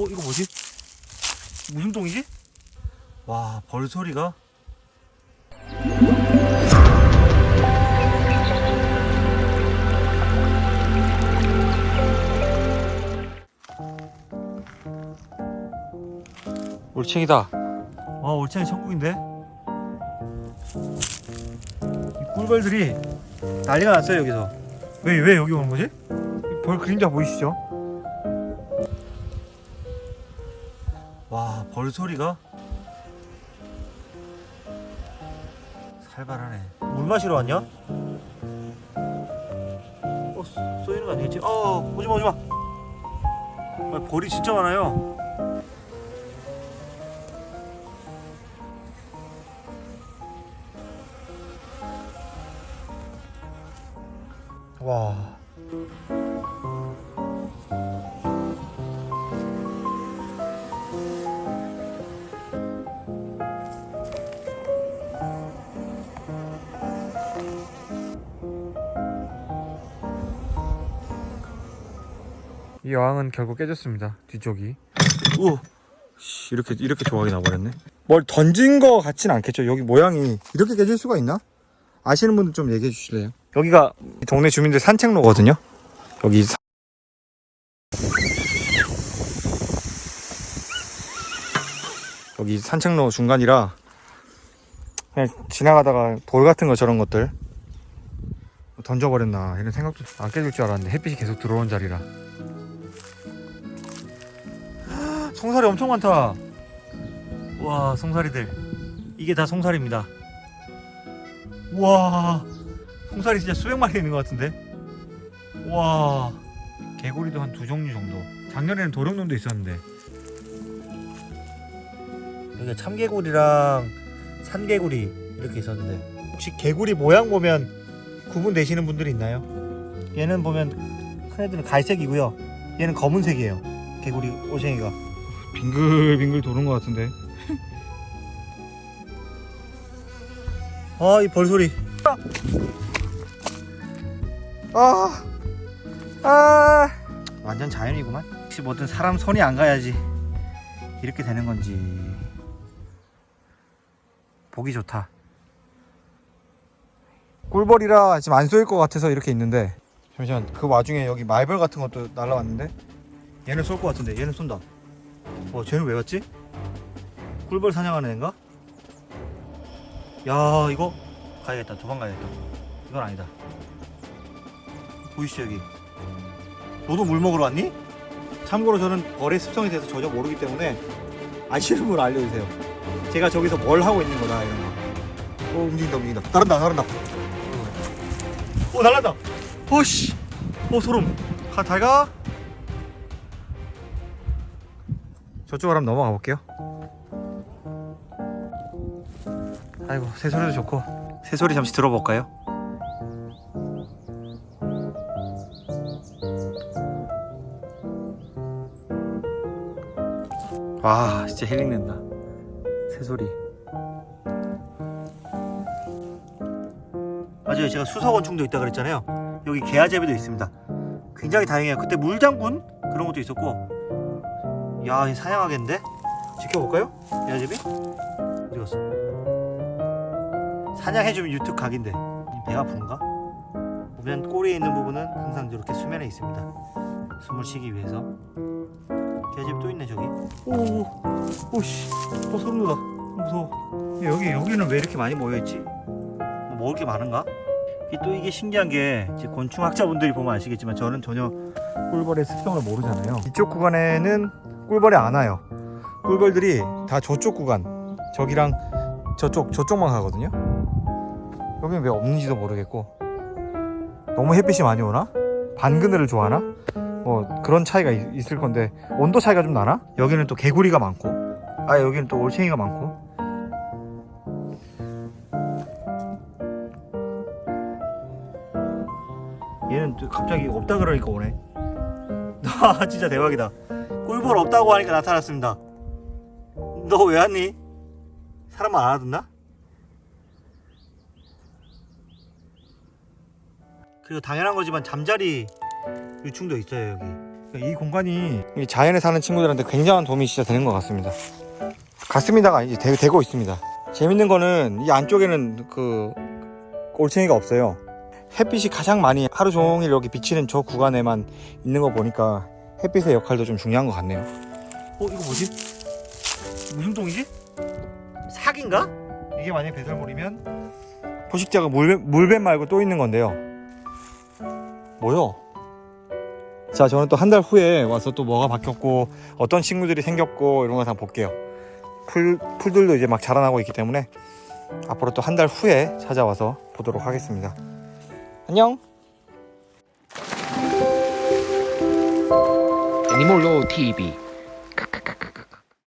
어 이거 뭐지? 무슨 똥이지? 와 벌소리가 올챙이다 와 올챙이 천국인데 이 꿀벌들이 난리가 났어요 여기서 왜 왜 여기 오는 거지? 이벌 그림자 보이시죠? 와, 벌 소리가 살벌하네. 물 마시러 왔냐? 어, 쏘- 쏘이는 거 아니겠지? 어, 오지 마, 오지 마. 아, 벌이 진짜 많아요. 와. 이 여왕은 결국 깨졌습니다. 뒤쪽이. 오, 씨, 이렇게 이렇게 조각이 나버렸네. 뭘 던진 거 같진 않겠죠. 여기 모양이 이렇게 깨질 수가 있나? 아시는 분들 좀 얘기해 주실래요? 여기가 동네 주민들 산책로거든요. 여기 사- 여기 산책로 중간이라 그냥 지나가다가 돌 같은 거 저런 것들 던져버렸나 이런 생각도 안 깨질 줄 알았는데 햇빛이 계속 들어온 자리라 송사리 엄청 많다. 와 송사리들. 이게 다 송사리입니다. 와 송사리 진짜 수백 마리 있는 것 같은데? 와 개구리도 한 두 종류 정도. 작년에는 도룡놈도 있었는데. 여기가 참개구리랑 산개구리 이렇게 있었는데. 혹시 개구리 모양 보면 구분되시는 분들이 있나요? 얘는 보면 큰 애들은 갈색이고요. 얘는 검은색이에요. 개구리 오쟁이가 빙글빙글 도는 것 같은데. 아 이 벌소리. 아, 아, 완전 자연이구만. 혹시 뭐든 사람 손이 안 가야지 이렇게 되는 건지. 보기 좋다. 꿀벌이라 지금 안 쏘일 것 같아서 이렇게 있는데. 잠시만 그 와중에 여기 말벌 같은 것도 날라왔는데? 얘는 쏠 것 같은데 얘는 쏜다. 어 쟤는 왜 왔지? 꿀벌 사냥하는 애인가? 야 이거? 가야겠다. 도망가야겠다. 이건 아니다. 보이시죠 여기? 너도 물 먹으러 왔니? 참고로 저는 벌의 습성에 대해서 전혀 모르기 때문에 아시는 분 알려주세요. 제가 저기서 뭘 하고 있는 거다 이런 거. 어, 움직인다 움직인다. 나른다 나른다. 오 날란다. 오씨. 오 소름. 가 잘가 저쪽으로 한번 넘어가 볼게요. 아이고 새소리도 좋고. 새소리 잠시 들어볼까요? 와 진짜 힐링된다. 새소리. 맞아요. 제가 수서곤충도 있다 그랬잖아요. 여기 개아제비도 있습니다. 굉장히 다행이에요. 그때 물장군 그런 것도 있었고 야이 사냥하겠는데 지켜볼까요? 개아제비? 어디 갔어? 사냥해주면 유튜브 각인데 이 배가 부른가? 보면 꼬리에 있는 부분은 항상 이렇게 수면에 있습니다 숨을 쉬기 위해서 개집 또 있네 저기. 오, 오씨, 어 소름 돋아. 무서워. 여기 여기는 왜 이렇게 많이 모여 있지? 뭐 먹을 게 많은가? 또 이게 신기한 게 곤충학자분들이 보면 아시겠지만 저는 전혀 꿀벌의 습성을 모르잖아요. 이쪽 구간에는 꿀벌이 안 와요. 꿀벌들이 다 저쪽 구간, 저기랑 저쪽 저쪽만 가거든요. 여기는 왜 없는지도 모르겠고 너무 햇빛이 많이 오나? 반그늘을 좋아하나? 뭐 그런 차이가 있, 있을 건데 온도 차이가 좀 나나? 여기는 또 개구리가 많고 아 여기는 또 올챙이가 많고 얘는 또 갑자기 없다 그러니까 오네 아 진짜 대박이다 꿀벌 없다고 하니까 나타났습니다 너 왜 왔니? 사람 안 알아듣나? 그리고 당연한 거지만 잠자리 유충도 있어요 여기 이 공간이 이 자연에 사는 친구들한테 굉장한 도움이 진짜 되는 것 같습니다. 갔습니다가 이제 되, 되고 있습니다. 재밌는 거는 이 안쪽에는 그 올챙이가 없어요. 햇빛이 가장 많이 하루 종일 이렇게 비치는 저 구간에만 있는 거 보니까 햇빛의 역할도 좀 중요한 것 같네요. 어 이거 뭐지? 무슨 똥이지? 사기인가? 이게 만약 배설물이면 포식자가 물뱀, 물뱀 말고 또 있는 건데요. 뭐요? 자 저는 또 한 달 후에 와서 또 뭐가 바뀌었고 어떤 친구들이 생겼고 이런 거 다 볼게요. 풀, 풀들도 이제 막 자라나고 있기 때문에 앞으로 또 한 달 후에 찾아와서 보도록 하겠습니다. 안녕. 애니몰로 TV